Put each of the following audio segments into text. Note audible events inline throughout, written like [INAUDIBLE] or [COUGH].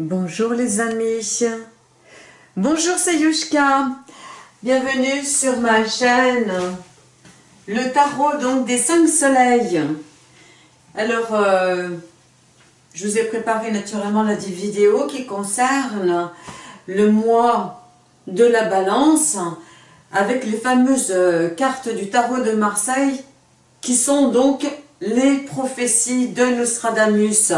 Bonjour les amis. Bonjour c'est. Bienvenue sur ma chaîne. Le tarot donc des cinq soleils. Alors, euh, je vous ai préparé naturellement la vidéo qui concerne le mois de la balance avec les fameuses euh, cartes du tarot de Marseille qui sont donc les prophéties de Nostradamus.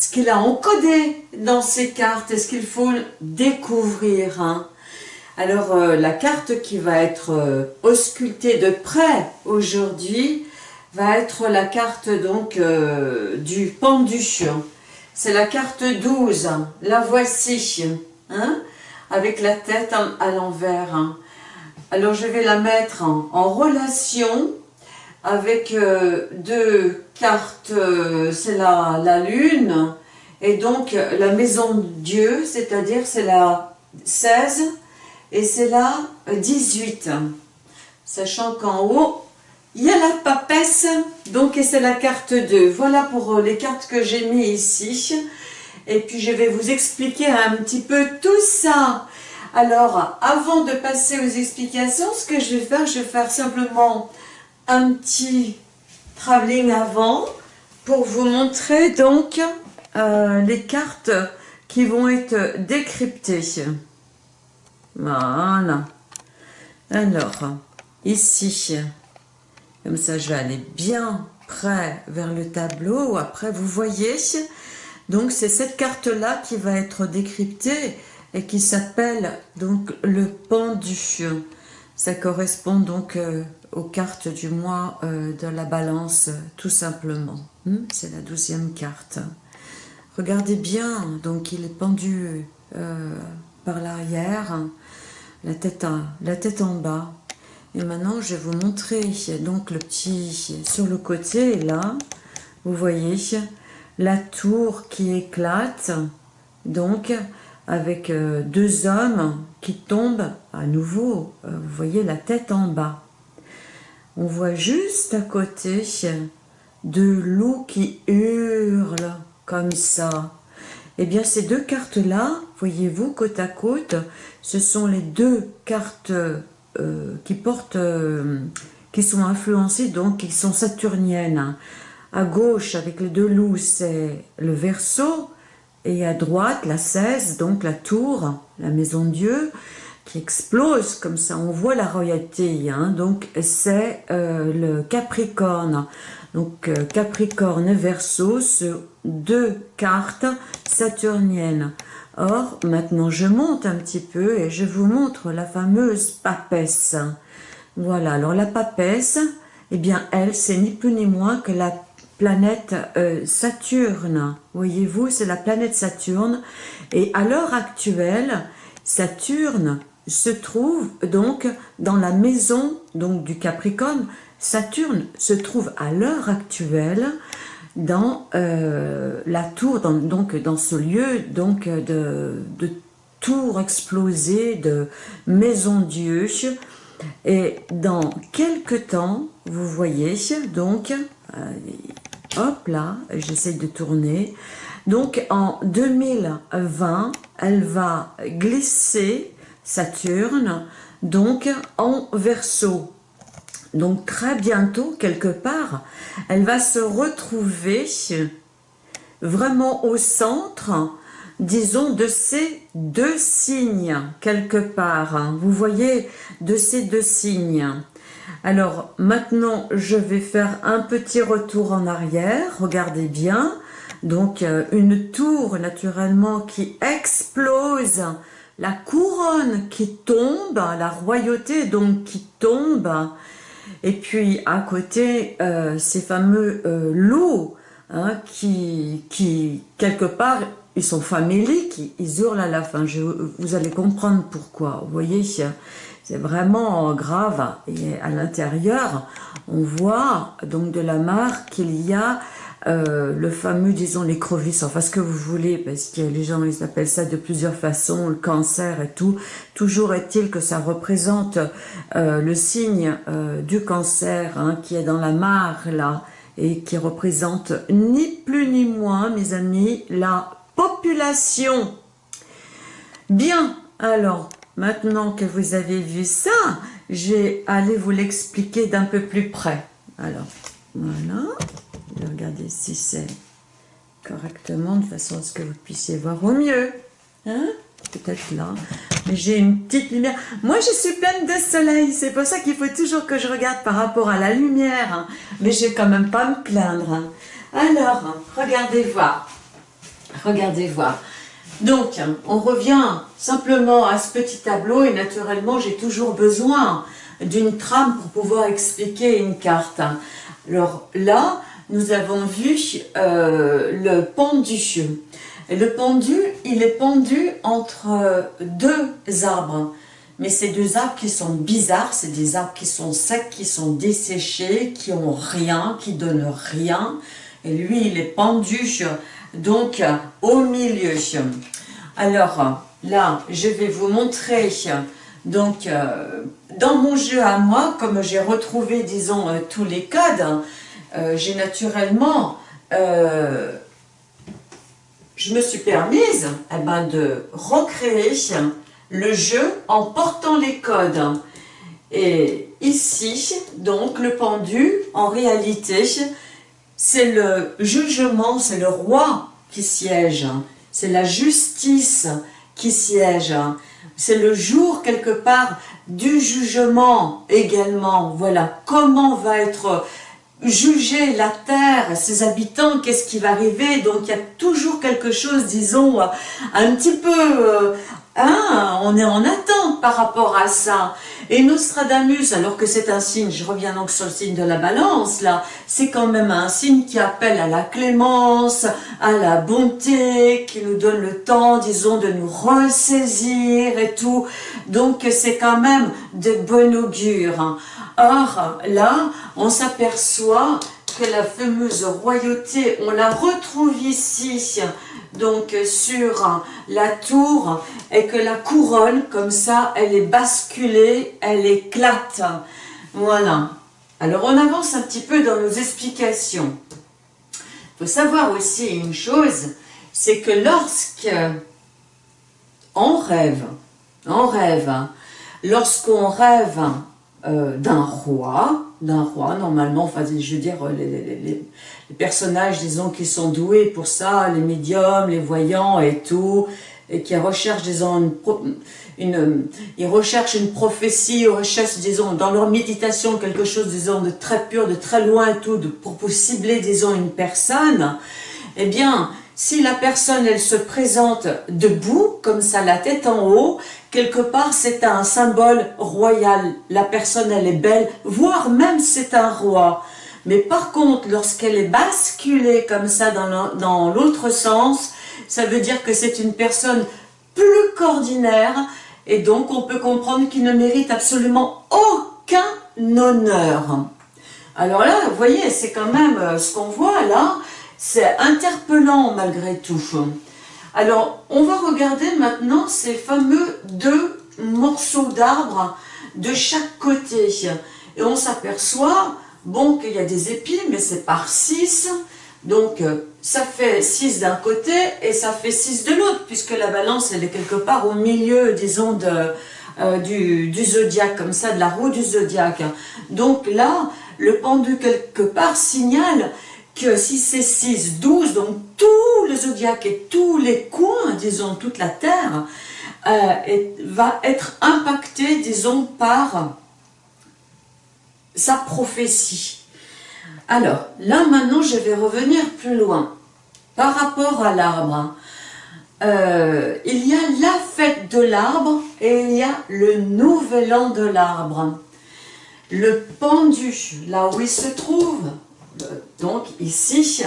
Ce qu'il a encodé dans ces cartes, est-ce qu'il faut découvrir hein. Alors, euh, la carte qui va être euh, auscultée de près aujourd'hui va être la carte donc du pendu. C'est la carte 12, la voici, hein, avec la tête à l'envers. Hein. Alors je vais la mettre en, relation avec euh, deux cartes, euh, c'est la, la, lune, et donc la maison de Dieu, c'est-à-dire c'est la 16 et c'est la 18. Sachant qu'en haut, il y a la papesse, donc c'est la carte 2. Voilà pour euh, les cartes que j'ai mis ici. Et puis je vais vous expliquer un petit peu tout ça. Alors, avant de passer aux explications, ce que je vais faire, je vais faire simplement un petit travelling avant pour vous montrer donc euh, les cartes qui vont être décryptées. Voilà. Alors, ici, comme ça je vais aller bien près vers le tableau. Après, vous voyez, donc c'est cette carte-là qui va être décryptée et qui s'appelle donc le pendu. Ça correspond donc euh, aux cartes du mois euh, de la balance, tout simplement. Hmm, c'est la douzième carte. Regardez bien, donc il est pendu euh, par l'arrière, la, tête la tête en bas. Et maintenant, je vais vous montrer donc le petit sur le côté, là, vous voyez, la tour qui éclate, donc avec euh, deux hommes qui tombent à nouveau, vous voyez la tête en bas. On voit juste à côté deux loups qui hurlent comme ça. Eh bien, ces deux cartes-là, voyez-vous, côte à côte, ce sont les deux cartes euh, qui portent, qui sont influencées, donc qui sont saturniennes. À gauche, avec les deux loups, c'est le verso, et à droite, la 16, donc la tour, la maison de Dieu, qui explose comme ça. On voit la royauté, hein, donc c'est euh, le Capricorne. Donc euh, Capricorne Verseau, ce deux cartes saturniennes. Or, maintenant je monte un petit peu et je vous montre la fameuse papesse. Voilà, alors la papesse, eh bien elle, c'est ni plus ni moins que la planète euh, Saturne. Voyez-vous, c'est la planète Saturne. Et à l'heure actuelle, Saturne se trouve donc dans la maison donc du Capricorne. Saturne se trouve à l'heure actuelle dans euh, la tour, donc dans ce lieu donc de, tour explosée, de maison Dieu. Et dans quelques temps, vous voyez donc, euh, Hop là, j'essaie de tourner. Donc en 2020, elle va glisser Saturne donc en verso. Donc très bientôt, quelque part, elle va se retrouver vraiment au centre, disons, de ces deux signes, quelque part. Vous voyez, de ces deux signes. Alors maintenant, je vais faire un petit retour en arrière. Regardez bien. Donc euh, une tour naturellement qui explose, la couronne qui tombe, la royauté donc qui tombe, et puis à côté euh, ces fameux euh, loups hein, qui, qui quelque part ils sont faméliques, ils hurlent à la fin. vous allez comprendre pourquoi. Vous voyez, c'est vraiment grave. Et à l'intérieur, on voit donc de la marque qu'il y a euh, le fameux, disons, l'écrevisse, enfin ce que vous voulez, parce que les gens, ils appellent ça de plusieurs façons, le cancer et tout. Toujours est-il que ça représente euh, le signe euh, du cancer, hein, qui est dans la mare, là, et qui représente ni plus ni moins, mes amis, la population. Bien, alors, maintenant que vous avez vu ça, je vais aller vous l'expliquer d'un peu plus près. Alors, voilà. Vais regarder si c'est correctement, de façon à ce que vous puissiez voir au mieux. Hein Peut-être là. Mais j'ai une petite lumière. Moi, je suis pleine de soleil. C'est pour ça qu'il faut toujours que je regarde par rapport à la lumière. Hein. Mais je vais quand même pas me plaindre. Hein. Alors, regardez voir. Regardez voir. Donc, on revient simplement à ce petit tableau et naturellement, j'ai toujours besoin d'une trame pour pouvoir expliquer une carte. Alors là, nous avons vu euh, le pendu. le pendu, il est pendu entre deux arbres. Mais ces deux arbres qui sont bizarres, c'est des arbres qui sont secs, qui sont desséchés, qui ont rien, qui donnent rien. Et lui, il est pendu donc au milieu. Alors là, je vais vous montrer donc euh, dans mon jeu à moi, comme j'ai retrouvé disons euh, tous les codes, euh, j'ai naturellement je me suis permise eh ben, de recréer le jeu en portant les codes. Et ici, donc, le pendu, en réalité, c'est le jugement, c'est le roi qui siège, c'est la justice qui siège, c'est le jour quelque part du jugement également. Voilà, comment va être jugée la terre, ses habitants, qu'est-ce qui va arriver. Donc il y a toujours quelque chose, disons, un petit peu euh, Hein, on est en attente par rapport à ça. Et Nostradamus, alors que c'est un signe, je reviens donc sur le signe de la balance, là, c'est quand même un signe qui appelle à la clémence, à la bonté, qui nous donne le temps, disons, de nous ressaisir et tout. Donc c'est quand même de bon augure. Or, là, on s'aperçoit que la fameuse royauté, on la retrouve ici, donc sur la tour et que la couronne, comme ça, elle est basculée, elle éclate. Voilà. Alors on avance un petit peu dans nos explications. Il faut savoir aussi une chose, c'est que lorsque on rêve, on rêve, lorsqu'on rêve euh, d'un roi, d'un roi, normalement, enfin, je veux dire, les, personnages, disons, qui sont doués pour ça, les médiums, les voyants et tout, et qui recherchent, disons, une, ils recherchent une prophétie, ils recherchent, disons, dans leur méditation, quelque chose, disons, de très pur, de très loin et tout, pour, pour cibler, disons, une personne, eh bien, si la personne, elle se présente debout, comme ça, la tête en haut, quelque part, c'est un symbole royal. La personne, elle est belle, voire même c'est un roi. Mais par contre, lorsqu'elle est basculée comme ça dans l'autre sens, ça veut dire que c'est une personne plus qu'ordinaire, et donc on peut comprendre qu'il ne mérite absolument aucun honneur. Alors là, vous voyez, c'est quand même euh, ce qu'on voit là, c'est interpellant malgré tout. Alors, on va regarder maintenant ces fameux deux morceaux d'arbres de chaque côté. Et on s'aperçoit, bon, qu'il y a des épis, mais c'est par 6. Donc, ça fait 6 d'un côté et ça fait 6 de l'autre, puisque la balance, elle est quelque part au milieu, disons, de, euh, du, du zodiaque, comme ça, de la roue du zodiaque. Donc là, le pendu quelque part signale que si c'est 6, 12, donc tout le zodiaque et tous les coins, disons, toute la Terre, euh, va être impacté, disons, par sa prophétie. Alors, là maintenant, je vais revenir plus loin. Par rapport à l'arbre, euh, il y a la fête de l'arbre et il y a le nouvel an de l'arbre. Le pendu, là où il se trouve, donc ici,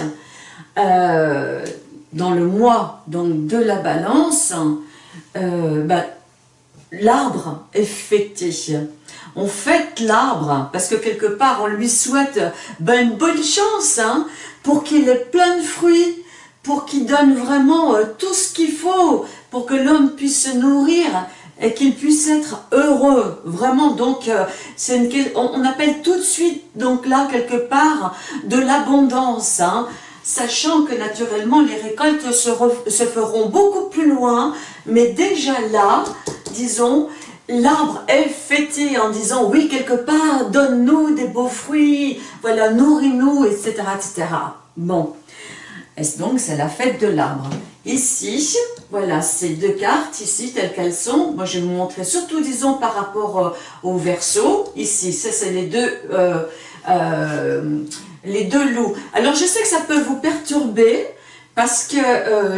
euh, dans le mois donc, de la balance, euh, ben, l'arbre est fêté. On fête l'arbre parce que quelque part on lui souhaite ben, une bonne chance hein, pour qu'il ait plein de fruits, pour qu'il donne vraiment euh, tout ce qu'il faut pour que l'homme puisse se nourrir et qu'il puisse être heureux, vraiment, donc euh, on, appelle tout de suite, donc là, quelque part, de l'abondance, hein. sachant que naturellement les récoltes se, se feront beaucoup plus loin, mais déjà là, disons, l'arbre est fêté en disant oui quelque part donne-nous des beaux fruits voilà nourris-nous etc etc bon. Et donc c'est la fête de l'arbre? Ici voilà ces deux cartes ici telles qu'elles sont. Moi je vais vous montrer surtout disons par rapport euh, au verso. Ici ça c'est les deux euh, euh, les deux loups. Alors je sais que ça peut vous perturber parce que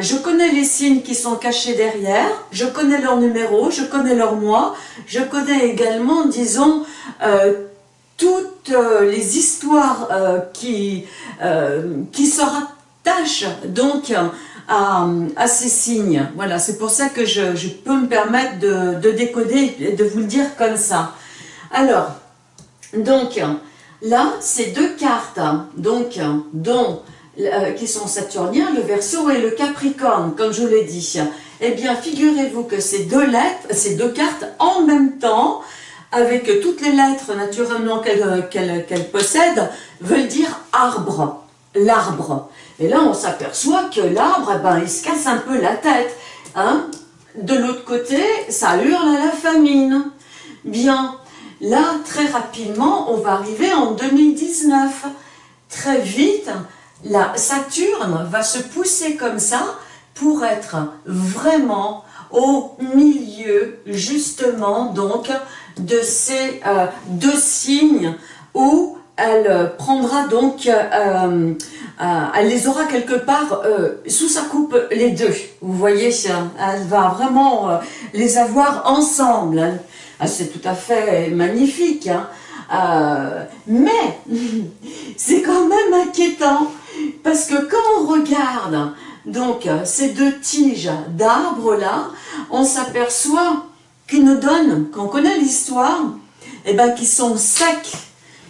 je connais les signes qui sont cachés derrière, je connais leur numéro, je connais leur mois, je connais également, disons, toutes les histoires qui, qui se rattachent. Donc à, ces signes. Voilà, c'est pour ça que je, peux me permettre de, de décoder et de vous le dire comme ça. Alors, donc, là, ces deux cartes, donc, dont euh, qui sont saturniens, le Verseau et le Capricorne, comme je vous l'ai dit. Eh bien, figurez-vous que ces deux lettres, ces deux cartes, en même temps, avec toutes les lettres naturellement qu'elles possèdent, veulent dire arbre, l'arbre. Et là, on s'aperçoit que l'arbre, eh ben, il se casse un peu la tête. Hein de l'autre côté, ça hurle à la famine. Bien, là, très rapidement, on va arriver en 2019. Très vite, la Saturne va se pousser comme ça pour être vraiment au milieu justement donc de ces euh, deux signes où elle prendra donc, euh, euh, elle les aura quelque part sous sa coupe les deux. Vous voyez, elle va vraiment les avoir ensemble. C'est tout à fait magnifique. Hein. mais [LAUGHS] c'est quand même inquiétant parce que quand on regarde donc ces deux tiges d'arbres là, on s'aperçoit qu'ils nous donnent, qu'on connaît l'histoire, et eh ben qu'ils sont secs.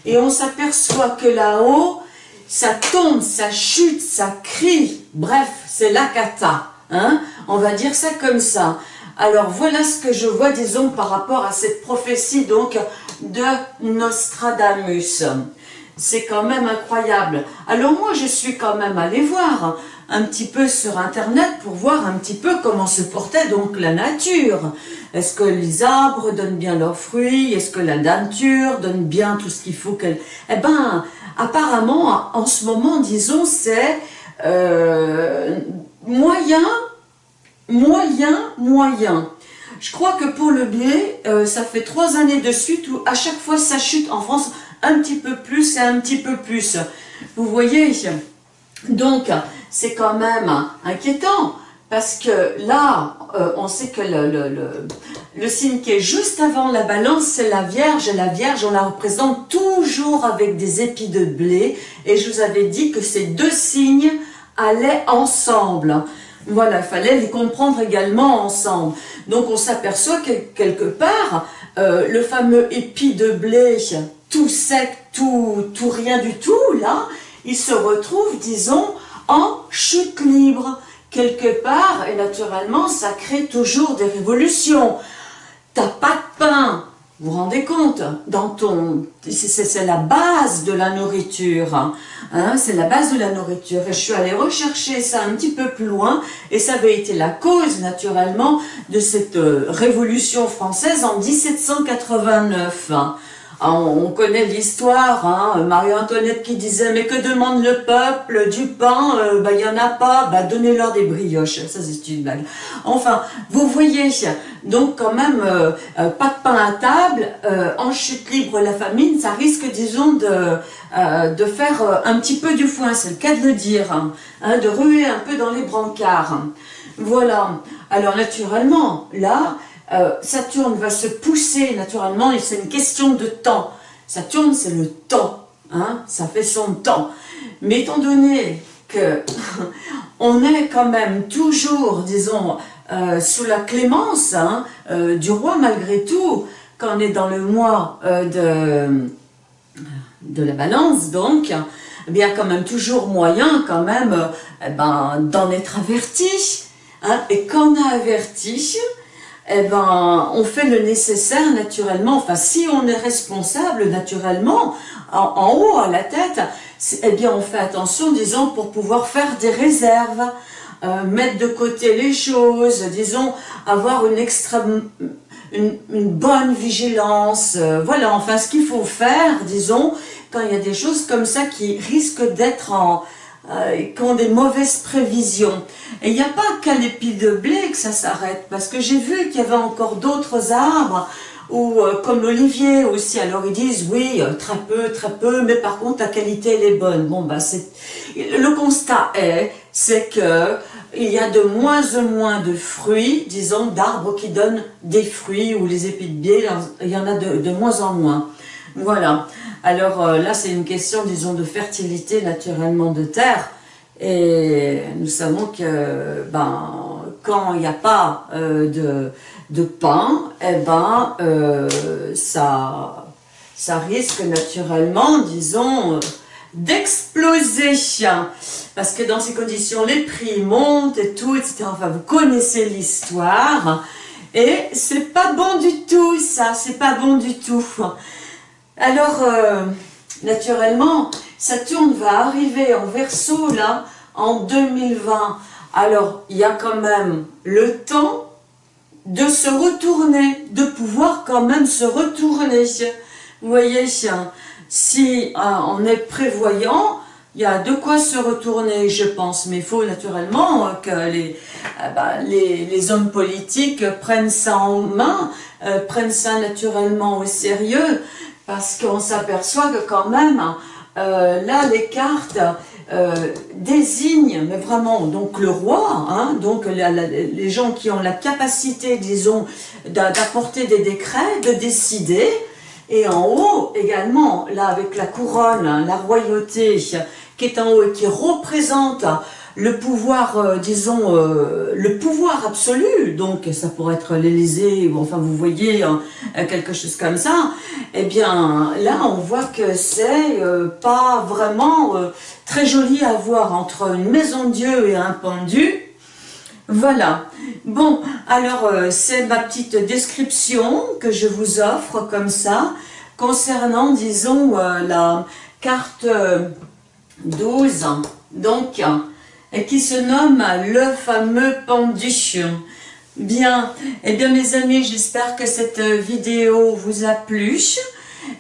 Et on s'aperçoit que là-haut, ça tombe, ça chute, ça crie. Bref, c'est la cata. Hein on va dire ça comme ça. Alors voilà ce que je vois, disons, par rapport à cette prophétie donc de Nostradamus. C'est quand même incroyable. Alors moi, je suis quand même allée voir un petit peu sur Internet pour voir un petit peu comment se portait donc la nature. Est-ce que les arbres donnent bien leurs fruits? Est-ce que la nature donne bien tout ce qu'il faut qu'elle... Eh ben, apparemment, en ce moment, disons, c'est euh, moyen, moyen, moyen. Je crois que pour le blé, euh, ça fait trois années de suite où à chaque fois ça chute en France un petit peu plus et un petit peu plus. Vous voyez Donc, c'est quand même inquiétant parce que là, euh, on sait que le, le, signe qui est juste avant la balance, c'est la Vierge. Et la Vierge, on la représente toujours avec des épis de blé. Et je vous avais dit que ces deux signes allaient ensemble. Voilà, il fallait les comprendre également ensemble. Donc on s'aperçoit que quelque part, euh, le fameux épi de blé tout sec, tout, tout rien du tout, là, il se retrouve, disons, en chute libre, quelque part, et naturellement, ça crée toujours des révolutions. T'as pas de pain, vous vous rendez compte dans ton C'est la base de la nourriture. Hein, c'est la base de la nourriture. Et je suis allée rechercher ça un petit peu plus loin. Et ça avait été la cause, naturellement, de cette euh, révolution française en 1789. Ah, on connaît l'histoire, hein, Marie-Antoinette qui disait « Mais que demande le peuple Du pain? Euh, Bah, il n'y en a pas, bah, donnez-leur des brioches. » Ça, c'est une blague. Enfin, vous voyez, donc quand même, euh, euh, pas de pain à table, en chute libre la famine, ça risque, disons, de, de faire un petit peu du foin, c'est le cas de le dire, hein, hein, de ruer un peu dans les brancards. Voilà. Alors, naturellement, là, euh, Saturne va se pousser naturellement, et c'est une question de temps. Saturne, c'est le temps, hein, ça fait son temps. Mais étant donné que [LAUGHS] on est quand même toujours, disons, euh, sous la clémence hein, euh, du roi malgré tout, quand on est dans le mois de, de la balance, donc, eh bien quand même toujours moyen quand même eh ben, d'en être averti. Hein, et quand on a averti, eh ben, on fait le nécessaire naturellement. Enfin, si on est responsable naturellement, en, haut, à la tête, eh bien, on fait attention, disons, pour pouvoir faire des réserves, euh, mettre de côté les choses, disons, avoir une extrême, une, bonne vigilance. Euh, voilà, enfin, ce qu'il faut faire, disons, quand il y a des choses comme ça qui risquent d'être en, euh, qui ont des mauvaises prévisions. Et il n'y a pas qu'à l'épi de blé que ça s'arrête, parce que j'ai vu qu'il y avait encore d'autres arbres, ou euh, comme l'olivier aussi, alors ils disent oui, euh, très peu, très peu, mais par contre la qualité elle est bonne. Bon bah c'est le constat est, c'est que il y a de moins en moins de fruits, disons d'arbres qui donnent des fruits ou les épis de blé, il y en a de, moins en moins. Voilà. Alors euh, là, c'est une question, disons, de fertilité naturellement de terre. Et nous savons que ben, quand il n'y a pas euh, de, de, pain, eh ben, euh, ça risque naturellement, disons, d'exploser. Parce que dans ces conditions, les prix montent et tout, etc. Enfin, vous connaissez l'histoire. Et c'est pas bon du tout, ça. C'est pas bon du tout. Alors, euh, naturellement, Saturne va arriver en verso, là, en 2020. Alors, il y a quand même le temps de se retourner, de pouvoir quand même se retourner. Vous voyez, si euh, on est prévoyant, il y a de quoi se retourner, je pense, mais il faut naturellement que les, euh, bah, les, hommes politiques prennent ça en main, prennent ça naturellement au sérieux, parce qu'on s'aperçoit que quand même, euh, là, les cartes euh, désignent, vraiment, donc le roi, hein, donc les gens qui ont la capacité, disons, d'apporter des décrets, de décider, et en haut également, là avec la couronne, hein, la royauté qui est en haut et qui représente le pouvoir, euh, disons, euh, le pouvoir absolu, donc ça pourrait être l'Élysée, ou enfin vous voyez, hein, quelque chose comme ça, eh bien là on voit que c'est euh, pas vraiment très joli à voir entre une maison de Dieu et un pendu. Voilà. Bon, alors c'est ma petite description que je vous offre comme ça, concernant, disons, la carte 12. Donc, et qui se nomme le fameux pendu. Bien, et eh bien mes amis, j'espère que cette vidéo vous a plu.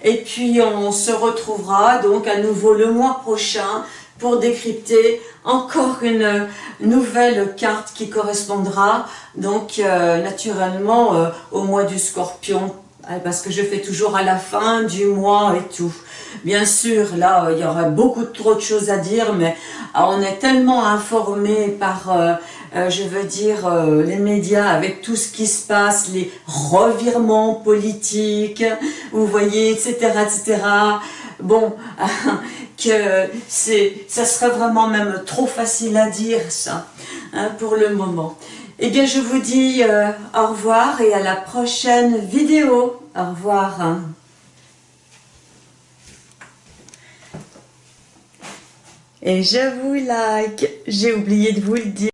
Et puis on se retrouvera donc à nouveau le mois prochain pour décrypter encore une nouvelle carte qui correspondra donc euh, naturellement euh, au mois du scorpion ah, parce que je fais toujours à la fin du mois et tout. Bien sûr, là, il y aura beaucoup trop de choses à dire, mais ah, on est tellement informé par, euh, euh, je veux dire, euh, les médias avec tout ce qui se passe, les revirements politiques, vous voyez, etc., etc. Bon, [LAUGHS] que ça serait vraiment même trop facile à dire, ça, hein, pour le moment. Eh bien, je vous dis euh, au revoir et à la prochaine vidéo. Au revoir. Et je vous like. J'ai oublié de vous le dire.